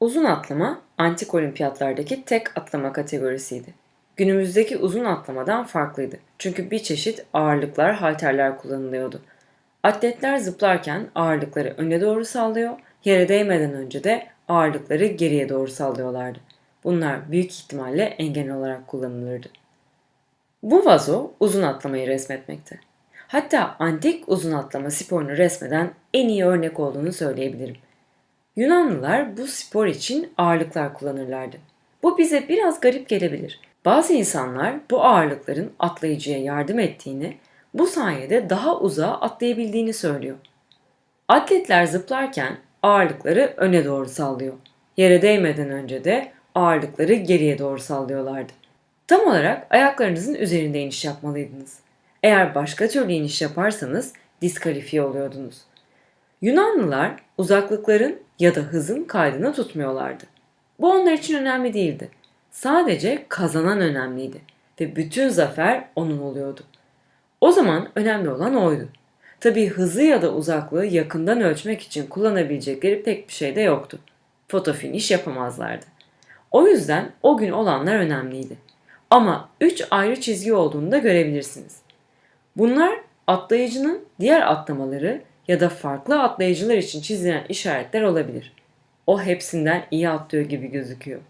Uzun atlama, antik olimpiyatlardaki tek atlama kategorisiydi. Günümüzdeki uzun atlamadan farklıydı. Çünkü bir çeşit ağırlıklar, halterler kullanılıyordu. Atletler zıplarken ağırlıkları öne doğru sallıyor, yere değmeden önce de ağırlıkları geriye doğru sallıyorlardı. Bunlar büyük ihtimalle engel olarak kullanılırdı. Bu vazo uzun atlamayı resmetmekte. Hatta antik uzun atlama sporunu resmeden en iyi örnek olduğunu söyleyebilirim. Yunanlılar bu spor için ağırlıklar kullanırlardı. Bu bize biraz garip gelebilir. Bazı insanlar bu ağırlıkların atlayıcıya yardım ettiğini, bu sayede daha uzağa atlayabildiğini söylüyor. Atletler zıplarken ağırlıkları öne doğru sallıyor. Yere değmeden önce de ağırlıkları geriye doğru sallıyorlardı. Tam olarak ayaklarınızın üzerinde iniş yapmalıydınız. Eğer başka türlü iniş yaparsanız diskalifiye oluyordunuz. Yunanlılar uzaklıkların ya da hızın kaydını tutmuyorlardı. Bu onlar için önemli değildi. Sadece kazanan önemliydi ve bütün zafer onun oluyordu. O zaman önemli olan oydu. Tabii hızı ya da uzaklığı yakından ölçmek için kullanabilecekleri pek bir şey de yoktu. Foto finish yapamazlardı. O yüzden o gün olanlar önemliydi. Ama 3 ayrı çizgi olduğunu da görebilirsiniz. Bunlar atlayıcının diğer atlamaları ya da farklı atlayıcılar için çizilen işaretler olabilir. O hepsinden iyi atlıyor gibi gözüküyor.